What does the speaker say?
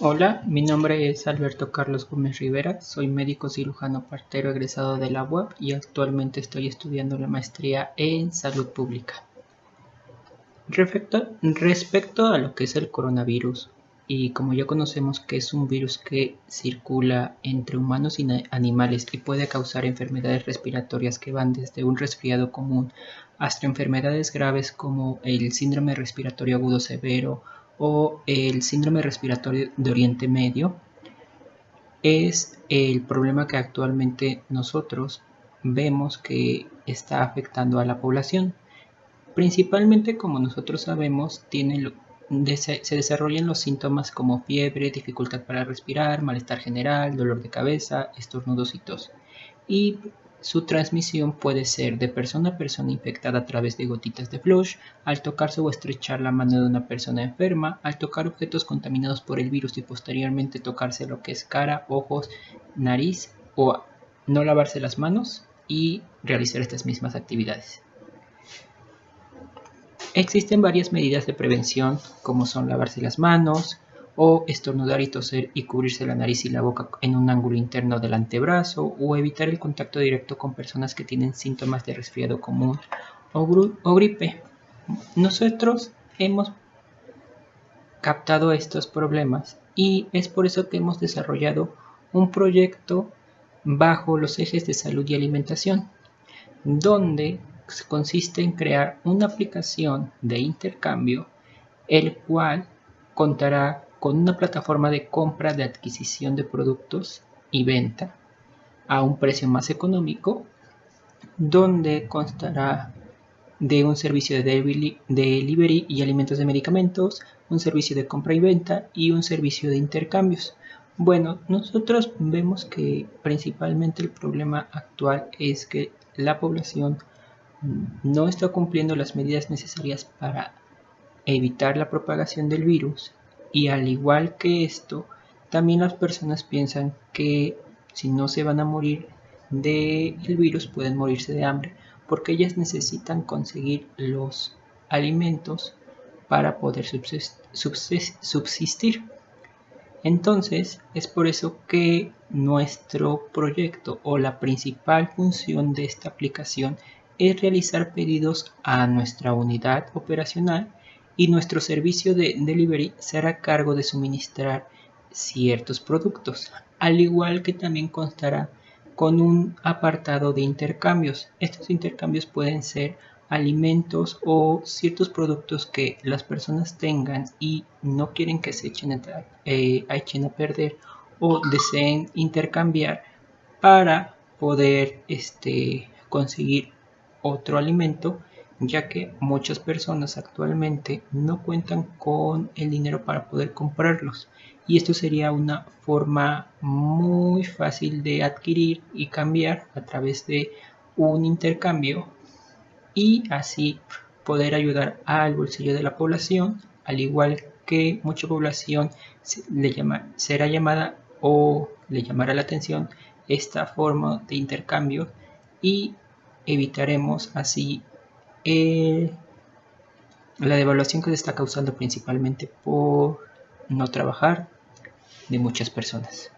Hola, mi nombre es Alberto Carlos Gómez Rivera, soy médico cirujano partero egresado de la UAP y actualmente estoy estudiando la maestría en salud pública. Respecto, respecto a lo que es el coronavirus, y como ya conocemos que es un virus que circula entre humanos y animales y puede causar enfermedades respiratorias que van desde un resfriado común hasta enfermedades graves como el síndrome respiratorio agudo severo o el síndrome respiratorio de Oriente Medio es el problema que actualmente nosotros vemos que está afectando a la población. Principalmente, como nosotros sabemos, se desarrollan los síntomas como fiebre, dificultad para respirar, malestar general, dolor de cabeza, estornudos y tos. Y su transmisión puede ser de persona a persona infectada a través de gotitas de flush, al tocarse o estrechar la mano de una persona enferma, al tocar objetos contaminados por el virus y posteriormente tocarse lo que es cara, ojos, nariz o no lavarse las manos y realizar estas mismas actividades. Existen varias medidas de prevención como son lavarse las manos, o estornudar y toser y cubrirse la nariz y la boca en un ángulo interno del antebrazo o evitar el contacto directo con personas que tienen síntomas de resfriado común o, gripe. Nosotros hemos captado estos problemas y es por eso que hemos desarrollado un proyecto bajo los ejes de salud y alimentación, donde consiste en crear una aplicación de intercambio, el cual contará con una plataforma de compra de adquisición de productos y venta a un precio más económico, donde constará de un servicio de delivery y alimentos de medicamentos, un servicio de compra y venta y un servicio de intercambios. Bueno, nosotros vemos que principalmente el problema actual es que la población no está cumpliendo las medidas necesarias para evitar la propagación del virus y al igual que esto, también las personas piensan que si no se van a morir del virus pueden morirse de hambre porque ellas necesitan conseguir los alimentos para poder subsistir. Entonces es por eso que nuestro proyecto o la principal función de esta aplicación es realizar pedidos a nuestra unidad operacional y nuestro servicio de delivery se hará cargo de suministrar ciertos productos, al igual que también constará con un apartado de intercambios. Estos intercambios pueden ser alimentos o ciertos productos que las personas tengan y no quieren que se echen a, eh, echen a perder o deseen intercambiar para poder este, conseguir otro alimento ya que muchas personas actualmente no cuentan con el dinero para poder comprarlos. Y esto sería una forma muy fácil de adquirir y cambiar a través de un intercambio y así poder ayudar al bolsillo de la población al igual que mucha población será llamada o le llamará la atención esta forma de intercambio y evitaremos así eh, la devaluación que se está causando principalmente por no trabajar de muchas personas.